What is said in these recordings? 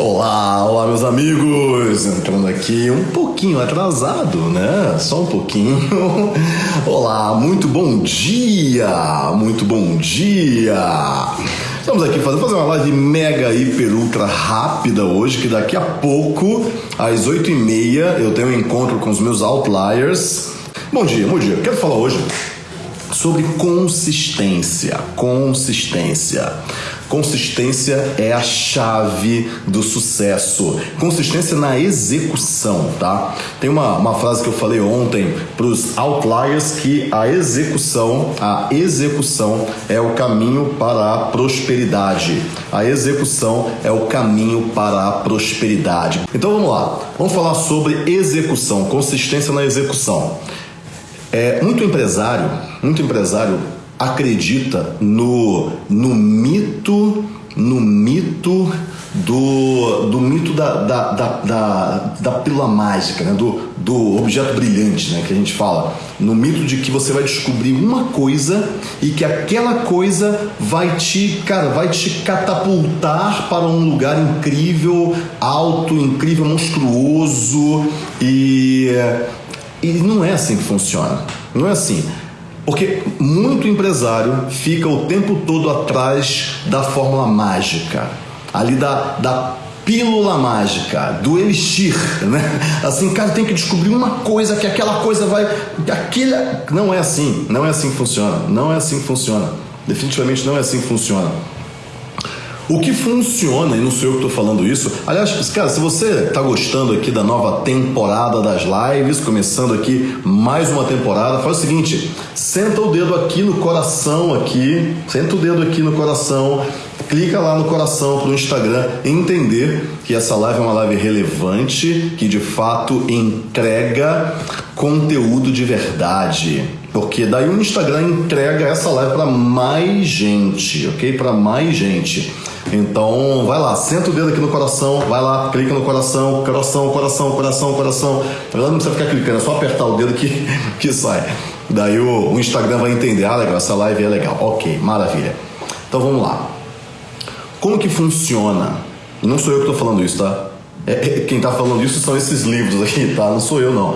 Olá, olá meus amigos! Entrando aqui um pouquinho atrasado, né? Só um pouquinho. Olá, muito bom dia! Muito bom dia! Estamos aqui fazendo fazer uma live mega, hiper, ultra rápida hoje, que daqui a pouco, às 8h30, eu tenho um encontro com os meus outliers. Bom dia, bom dia. Quero falar hoje sobre consistência. Consistência. Consistência é a chave do sucesso. Consistência na execução, tá? Tem uma, uma frase que eu falei ontem para os outliers que a execução, a execução é o caminho para a prosperidade. A execução é o caminho para a prosperidade. Então vamos lá. Vamos falar sobre execução, consistência na execução. É, muito empresário, muito empresário acredita no, no mito, no mito do, do mito da, da, da, da, da pílula mágica, né? do, do objeto brilhante, né? que a gente fala. No mito de que você vai descobrir uma coisa e que aquela coisa vai te, cara, vai te catapultar para um lugar incrível, alto, incrível, monstruoso e, e não é assim que funciona. Não é assim. Porque muito empresário fica o tempo todo atrás da fórmula mágica, ali da, da pílula mágica, do elixir, né? Assim, cara, tem que descobrir uma coisa que aquela coisa vai. Aquele... Não é assim, não é assim que funciona, não é assim que funciona. Definitivamente não é assim que funciona. O que funciona, e não sou eu que estou falando isso, aliás, cara, se você está gostando aqui da nova temporada das lives, começando aqui mais uma temporada, faz o seguinte: senta o dedo aqui no coração, aqui, senta o dedo aqui no coração, clica lá no coração para o Instagram entender que essa live é uma live relevante, que de fato entrega conteúdo de verdade. Porque daí o Instagram entrega essa live para mais gente, ok? Para mais gente. Então, vai lá, senta o dedo aqui no coração, vai lá, clica no coração, coração, coração, coração, coração. Não precisa ficar clicando, é só apertar o dedo que, que sai. Daí o, o Instagram vai entender, ah, legal, essa live é legal. Ok, maravilha. Então vamos lá. Como que funciona? Não sou eu que estou falando isso, tá? É, é, quem está falando isso são esses livros aqui, tá? Não sou eu, não.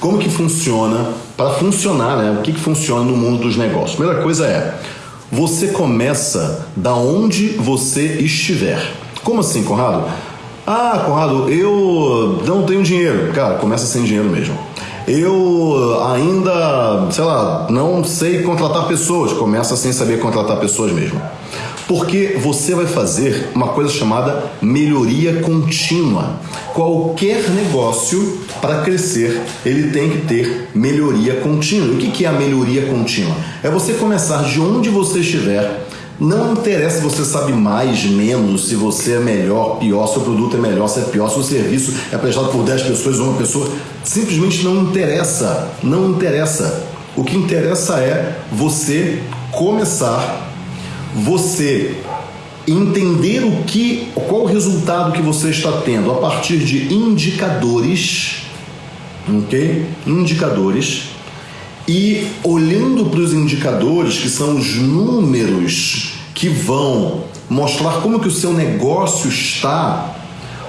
Como que funciona? Para funcionar, né? O que, que funciona no mundo dos negócios? Primeira coisa é você começa da onde você estiver. Como assim, Conrado? Ah, Conrado, eu não tenho dinheiro. Cara, começa sem dinheiro mesmo. Eu ainda, sei lá, não sei contratar pessoas. Começa sem saber contratar pessoas mesmo. Porque você vai fazer uma coisa chamada melhoria contínua. Qualquer negócio, para crescer, ele tem que ter melhoria contínua. E o que é a melhoria contínua? É você começar de onde você estiver. Não interessa se você sabe mais, menos, se você é melhor, pior, se o produto é melhor, se é pior, se o serviço é prestado por 10 pessoas ou uma pessoa. Simplesmente não interessa. Não interessa. O que interessa é você começar você entender o que, qual o resultado que você está tendo a partir de indicadores, ok? Indicadores e olhando para os indicadores que são os números que vão mostrar como que o seu negócio está,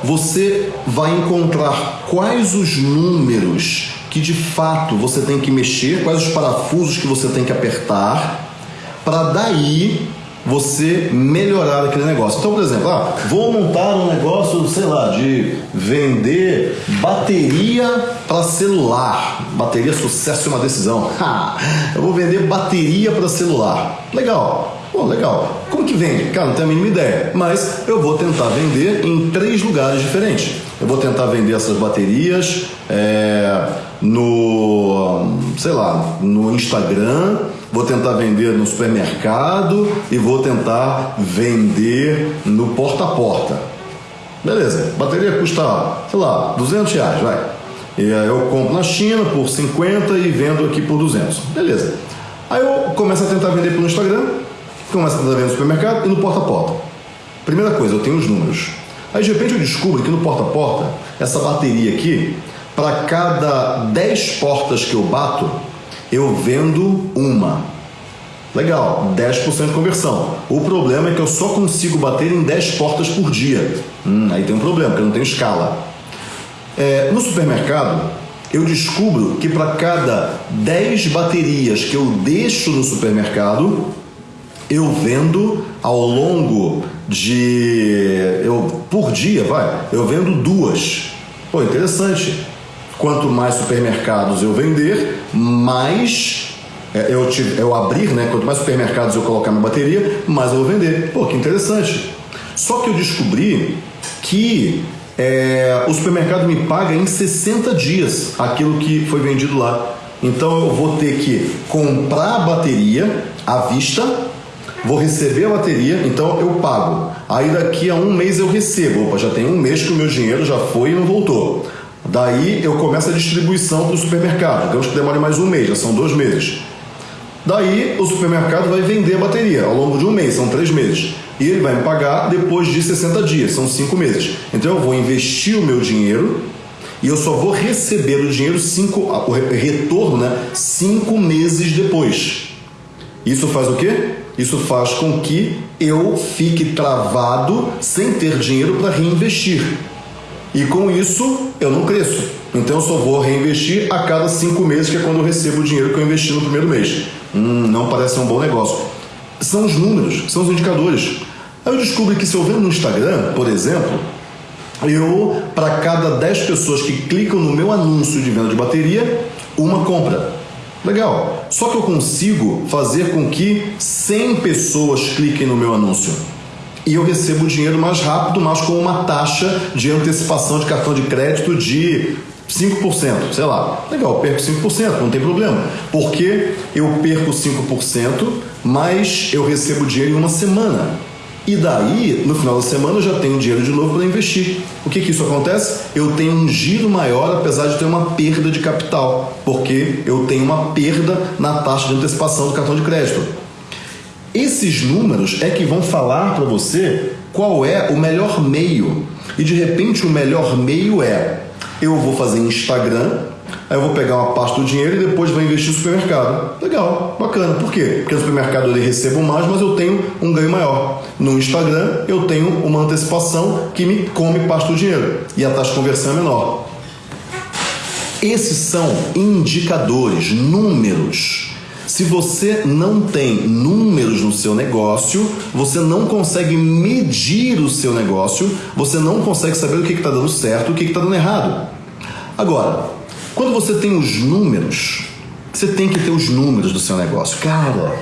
você vai encontrar quais os números que de fato você tem que mexer, quais os parafusos que você tem que apertar, para daí você melhorar aquele negócio. Então, por exemplo, ah, vou montar um negócio, sei lá, de vender bateria para celular. Bateria sucesso é uma decisão. Ha, eu vou vender bateria para celular. Legal. Pô, legal. Como que vende? Cara, não tenho a mínima ideia. Mas eu vou tentar vender em três lugares diferentes. Eu vou tentar vender essas baterias é, no, sei lá, no Instagram vou tentar vender no supermercado e vou tentar vender no porta a porta. Beleza, bateria custa, sei lá, 200 reais, vai. E aí eu compro na China por 50 e vendo aqui por 200. Beleza. Aí eu começo a tentar vender pelo Instagram, começo a tentar vender no supermercado e no porta a porta. Primeira coisa, eu tenho os números. Aí de repente eu descubro que no porta a porta, essa bateria aqui, para cada 10 portas que eu bato, eu vendo uma. Legal, 10% de conversão. O problema é que eu só consigo bater em 10 portas por dia. Hum, aí tem um problema, porque eu não tenho escala. É, no supermercado, eu descubro que para cada 10 baterias que eu deixo no supermercado, eu vendo ao longo de. Eu, por dia, vai, eu vendo duas. Pô, interessante. Quanto mais supermercados eu vender, mais é, eu, eu abrir, né? Quanto mais supermercados eu colocar na bateria, mais eu vou vender. Pô, que interessante. Só que eu descobri que é, o supermercado me paga em 60 dias aquilo que foi vendido lá. Então eu vou ter que comprar a bateria à vista, vou receber a bateria, então eu pago. Aí daqui a um mês eu recebo. Opa, já tem um mês que o meu dinheiro já foi e não voltou. Daí eu começo a distribuição para o supermercado. Digamos que demore mais um mês, já são dois meses. Daí o supermercado vai vender a bateria ao longo de um mês, são três meses. E ele vai me pagar depois de 60 dias, são cinco meses. Então eu vou investir o meu dinheiro e eu só vou receber o dinheiro cinco, o retorno, né, cinco meses depois. Isso faz o quê? Isso faz com que eu fique travado sem ter dinheiro para reinvestir. E com isso eu não cresço. Então eu só vou reinvestir a cada cinco meses, que é quando eu recebo o dinheiro que eu investi no primeiro mês. Hum, não parece um bom negócio. São os números, são os indicadores. Aí eu descubro que se eu vendo no Instagram, por exemplo, eu, para cada 10 pessoas que clicam no meu anúncio de venda de bateria, uma compra. Legal. Só que eu consigo fazer com que 100 pessoas cliquem no meu anúncio. E eu recebo o dinheiro mais rápido, mas com uma taxa de antecipação de cartão de crédito de 5%, sei lá. Legal, perco 5%, não tem problema. Porque eu perco 5%, mas eu recebo dinheiro em uma semana. E daí, no final da semana, eu já tenho dinheiro de novo para investir. O que que isso acontece? Eu tenho um giro maior, apesar de ter uma perda de capital, porque eu tenho uma perda na taxa de antecipação do cartão de crédito. Esses números é que vão falar para você qual é o melhor meio. E de repente o melhor meio é eu vou fazer Instagram, aí eu vou pegar uma parte do dinheiro e depois vou investir no supermercado. Legal, bacana. Por quê? Porque no supermercado eu recebo mais, mas eu tenho um ganho maior. No Instagram eu tenho uma antecipação que me come parte do dinheiro e a taxa de conversão é menor. Esses são indicadores, números se você não tem números no seu negócio, você não consegue medir o seu negócio, você não consegue saber o que está dando certo, o que está dando errado. Agora, quando você tem os números, você tem que ter os números do seu negócio. Cara,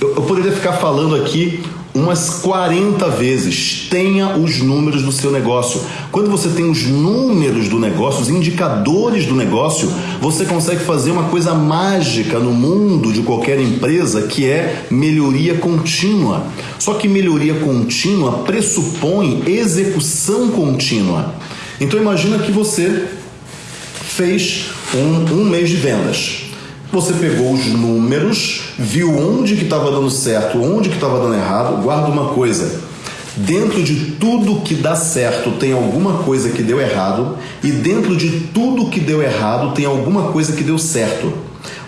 eu, eu poderia ficar falando aqui umas 40 vezes. Tenha os números do seu negócio. Quando você tem os números do negócio, os indicadores do negócio, você consegue fazer uma coisa mágica no mundo de qualquer empresa que é melhoria contínua. Só que melhoria contínua pressupõe execução contínua. Então imagina que você fez um, um mês de vendas. Você pegou os números, viu onde que estava dando certo, onde que estava dando errado. Guarda uma coisa: dentro de tudo que dá certo tem alguma coisa que deu errado e dentro de tudo que deu errado tem alguma coisa que deu certo.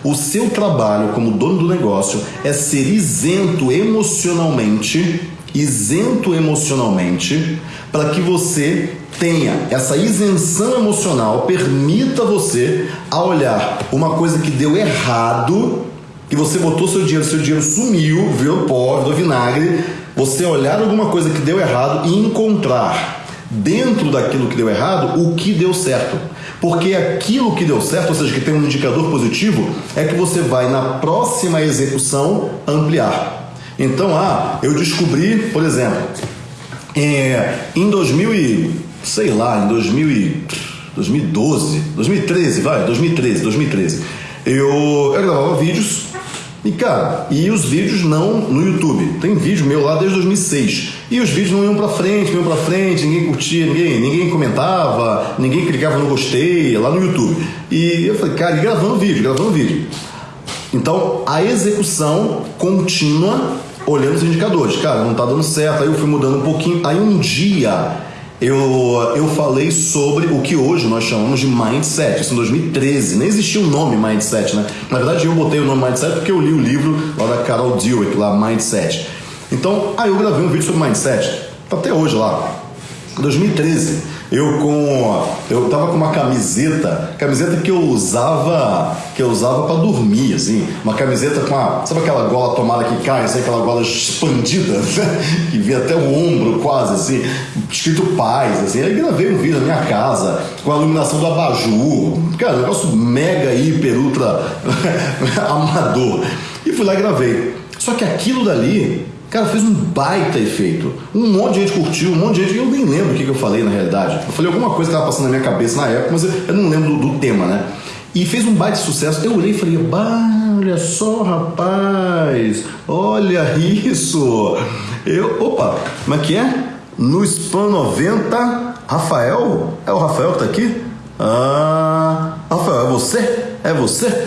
O seu trabalho como dono do negócio é ser isento emocionalmente, isento emocionalmente, para que você tenha essa isenção emocional, permita você a olhar uma coisa que deu errado, que você botou seu dinheiro, seu dinheiro sumiu, virou pó, virou vinagre, você olhar alguma coisa que deu errado e encontrar dentro daquilo que deu errado o que deu certo. Porque aquilo que deu certo, ou seja, que tem um indicador positivo, é que você vai na próxima execução ampliar. Então, ah, eu descobri, por exemplo, é, em 2000 e sei lá, em 2000 e 2012, 2013, vai, 2013, 2013. Eu, eu gravava vídeos e cara, e os vídeos não no YouTube. Tem vídeo meu lá desde 2006. E os vídeos não iam pra frente, não iam pra frente, ninguém curtia, ninguém, ninguém comentava, ninguém clicava no gostei lá no YouTube. E eu falei, cara, e gravando vídeo, gravando vídeo. Então, a execução contínua, olhando os indicadores. Cara, não tá dando certo. Aí eu fui mudando um pouquinho. Aí um dia eu, eu falei sobre o que hoje nós chamamos de mindset. Isso em 2013. Nem existia o um nome mindset, né? Na verdade, eu botei o nome mindset porque eu li o livro lá da Carol Dweck, lá, Mindset. Então, aí eu gravei um vídeo sobre mindset. Tá até hoje lá. 2013, eu com eu tava com uma camiseta, camiseta que eu usava, que eu usava para dormir, assim, uma camiseta com a, sabe aquela gola tomada que cai, assim, aquela gola expandida, né? que via até o ombro quase assim, escrito paz, assim. Aí gravei um vídeo na minha casa com a iluminação do abajur, cara, um negócio mega hiper ultra amador. E fui lá e gravei. Só que aquilo dali Cara, fez um baita efeito. Um monte de gente curtiu, um monte de gente. Eu nem lembro o que, que eu falei na realidade. Eu falei alguma coisa que estava passando na minha cabeça na época, mas eu, não lembro do, do, tema, né? E fez um baita sucesso. Eu olhei e falei: olha só, rapaz, olha isso. Eu, opa, como é que é? No Spam 90, Rafael? É o Rafael que tá aqui? Ah, Rafael, é você? É você?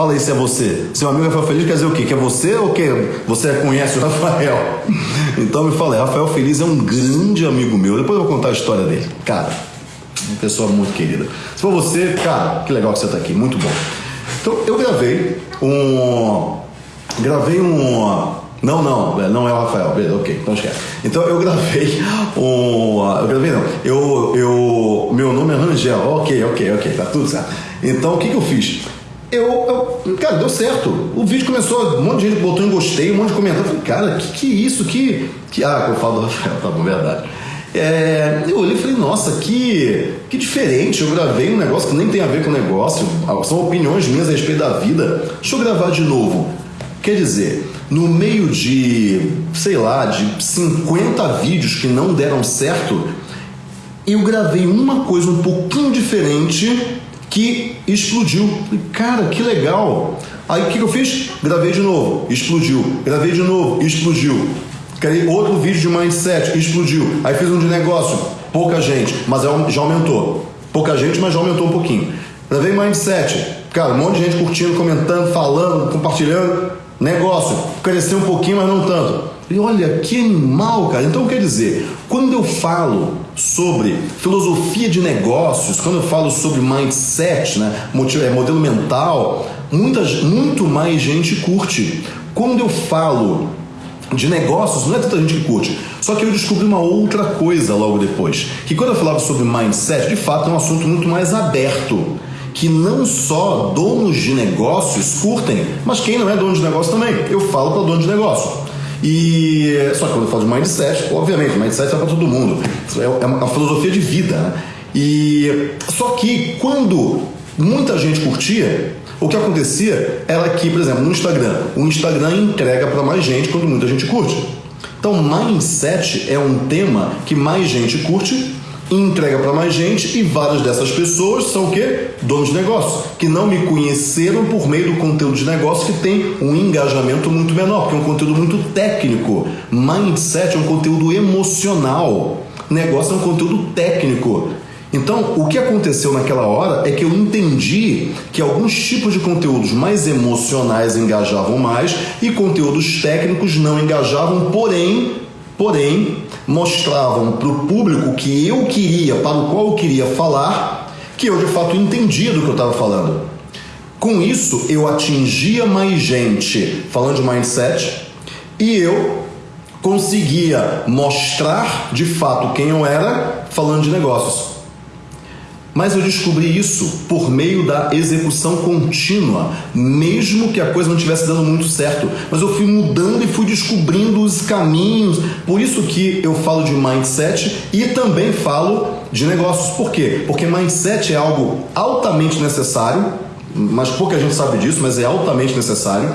Fala aí se é você. Seu amigo Rafael Feliz quer dizer o quê? Que é você ou que você conhece o Rafael? Então me fala aí, Rafael Feliz é um grande amigo meu. Depois eu vou contar a história dele. Cara, uma pessoa muito querida. Se for você, cara, que legal que você está aqui, muito bom. Então eu gravei um. Gravei um. Não, não, é, não é o Rafael, beleza, ok, então esquece. Então eu gravei um. Eu gravei não. Eu. eu meu nome é Rangel, ok, ok, ok, tá tudo certo. Então o que, que eu fiz? Eu, eu, cara, deu certo. O vídeo começou, um monte de gente botou em gostei, um monte de comentário. Eu falei, cara, que que isso? Que, que. Ah, eu falo do Rafael, tá bom, verdade. É, eu olhei e falei, nossa, que, que diferente. Eu gravei um negócio que nem tem a ver com o negócio. São opiniões minhas a respeito da vida. Deixa eu gravar de novo. Quer dizer, no meio de, sei lá, de 50 vídeos que não deram certo, eu gravei uma coisa um pouquinho diferente que explodiu. Cara, que legal. Aí o que, que eu fiz? Gravei de novo, explodiu. Gravei de novo, explodiu. Criei outro vídeo de mindset, explodiu. Aí fiz um de negócio, pouca gente, mas é já aumentou. Pouca gente, mas já aumentou um pouquinho. Gravei mindset, cara, um monte de gente curtindo, comentando, falando, compartilhando. Negócio, cresceu um pouquinho, mas não tanto. E olha que animal, cara. Então quer dizer, quando eu falo sobre filosofia de negócios, quando eu falo sobre mindset, né, é, modelo mental, muitas, muito mais gente curte. Quando eu falo de negócios, não é tanta gente que curte. Só que eu descobri uma outra coisa logo depois. Que quando eu falava sobre mindset, de fato é um assunto muito mais aberto. Que não só donos de negócios curtem, mas quem não é dono de negócio também. Eu falo para dono de negócio. E só que quando eu falo de mindset, obviamente, mindset é para todo mundo. É, é uma filosofia de vida. Né? E só que quando muita gente curtia, o que acontecia era que, por exemplo, no Instagram, o Instagram entrega para mais gente quando muita gente curte. Então, mindset é um tema que mais gente curte entrega para mais gente e várias dessas pessoas são o quê? Donos de negócio, que não me conheceram por meio do conteúdo de negócio que tem um engajamento muito menor, porque é um conteúdo muito técnico. Mindset é um conteúdo emocional. Negócio é um conteúdo técnico. Então, o que aconteceu naquela hora é que eu entendi que alguns tipos de conteúdos mais emocionais engajavam mais e conteúdos técnicos não engajavam, porém, porém, mostravam para o público que eu queria, para o qual eu queria falar, que eu de fato entendia do que eu estava falando. Com isso, eu atingia mais gente falando de mindset e eu conseguia mostrar de fato quem eu era falando de negócios. Mas eu descobri isso por meio da execução contínua, mesmo que a coisa não estivesse dando muito certo. Mas eu fui mudando e fui descobrindo os caminhos. Por isso que eu falo de mindset e também falo de negócios. Por quê? Porque mindset é algo altamente necessário, mas pouca gente sabe disso, mas é altamente necessário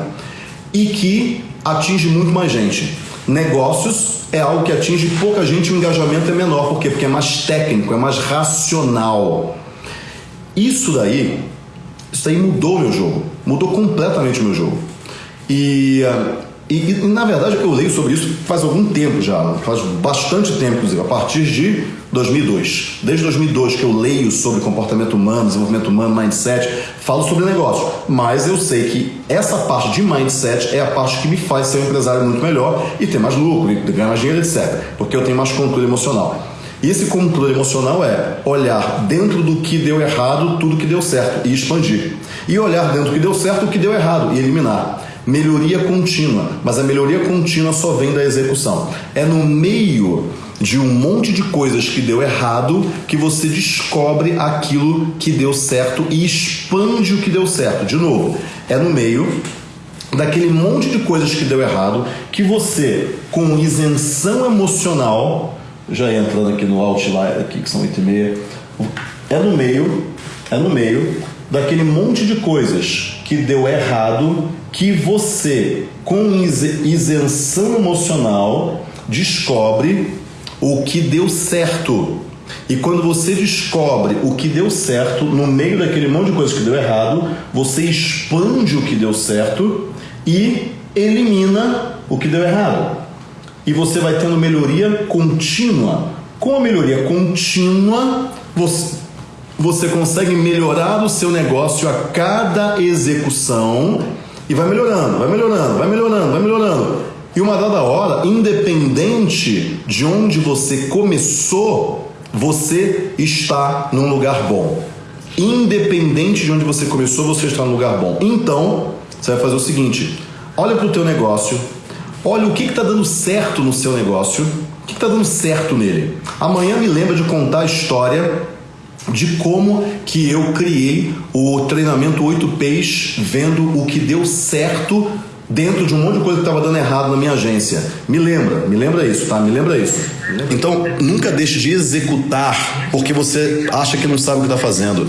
e que atinge muito mais gente. Negócios é algo que atinge pouca gente o engajamento é menor. Por quê? Porque é mais técnico, é mais racional. Isso daí, isso daí mudou meu jogo. Mudou completamente meu jogo. E, e, e, na verdade eu leio sobre isso faz algum tempo já, faz bastante tempo, inclusive, a partir de 2002. Desde 2002 que eu leio sobre comportamento humano, desenvolvimento humano, mindset, falo sobre negócio. Mas eu sei que essa parte de mindset é a parte que me faz ser um empresário muito melhor e ter mais lucro, e ganhar mais dinheiro, etc. Porque eu tenho mais controle emocional. E esse controle emocional é olhar dentro do que deu errado tudo que deu certo e expandir. E olhar dentro do que deu certo o que deu errado e eliminar melhoria contínua, mas a melhoria contínua só vem da execução. É no meio de um monte de coisas que deu errado que você descobre aquilo que deu certo e expande o que deu certo. De novo, é no meio daquele monte de coisas que deu errado que você, com isenção emocional, já entrando aqui no outlier aqui que são 8 e meia, é no meio, é no meio daquele monte de coisas que deu errado que você, com isenção emocional, descobre o que deu certo. E quando você descobre o que deu certo, no meio daquele monte de coisas que deu errado, você expande o que deu certo e elimina o que deu errado. E você vai tendo melhoria contínua. Com a melhoria contínua, você, você consegue melhorar o seu negócio a cada execução e vai melhorando, vai melhorando, vai melhorando, vai melhorando. E uma dada hora, independente de onde você começou, você está num lugar bom. Independente de onde você começou, você está num lugar bom. Então, você vai fazer o seguinte: olha para o teu negócio, olha o que está dando certo no seu negócio, o que está dando certo nele. Amanhã me lembra de contar a história de como que eu criei o treinamento 8Ps vendo o que deu certo dentro de um monte de coisa que estava dando errado na minha agência. Me lembra, me lembra isso, tá? Me lembra isso. Então, nunca deixe de executar porque você acha que não sabe o que está fazendo.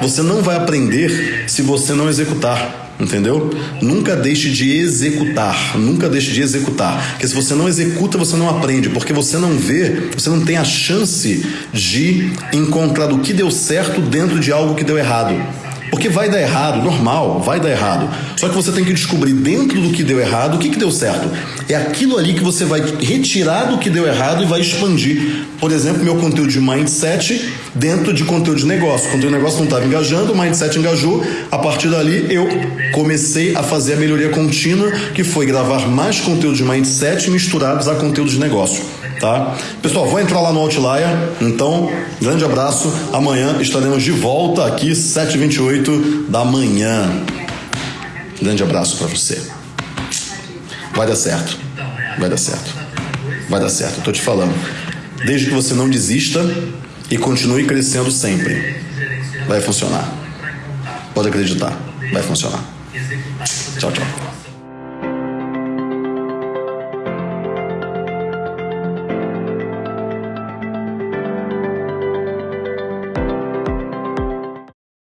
Você não vai aprender se você não executar. Entendeu? Nunca deixe de executar. Nunca deixe de executar. Porque se você não executa, você não aprende. Porque você não vê, você não tem a chance de encontrar o que deu certo dentro de algo que deu errado. Porque vai dar errado, normal, vai dar errado. Só que você tem que descobrir dentro do que deu errado o que, que deu certo. É aquilo ali que você vai retirar do que deu errado e vai expandir. Por exemplo, meu conteúdo de mindset dentro de conteúdo de negócio. O conteúdo de negócio não estava engajando, o mindset engajou. A partir dali eu comecei a fazer a melhoria contínua, que foi gravar mais conteúdo de mindset misturados a conteúdo de negócio tá? Pessoal, vou entrar lá no Outlier, então, grande abraço. Amanhã estaremos de volta aqui, 7h28 da manhã. Grande abraço para você. Vai dar certo. Vai dar certo. Vai dar certo, eu tô te falando. Desde que você não desista e continue crescendo sempre. Vai funcionar. Pode acreditar, vai funcionar. Tchau, tchau.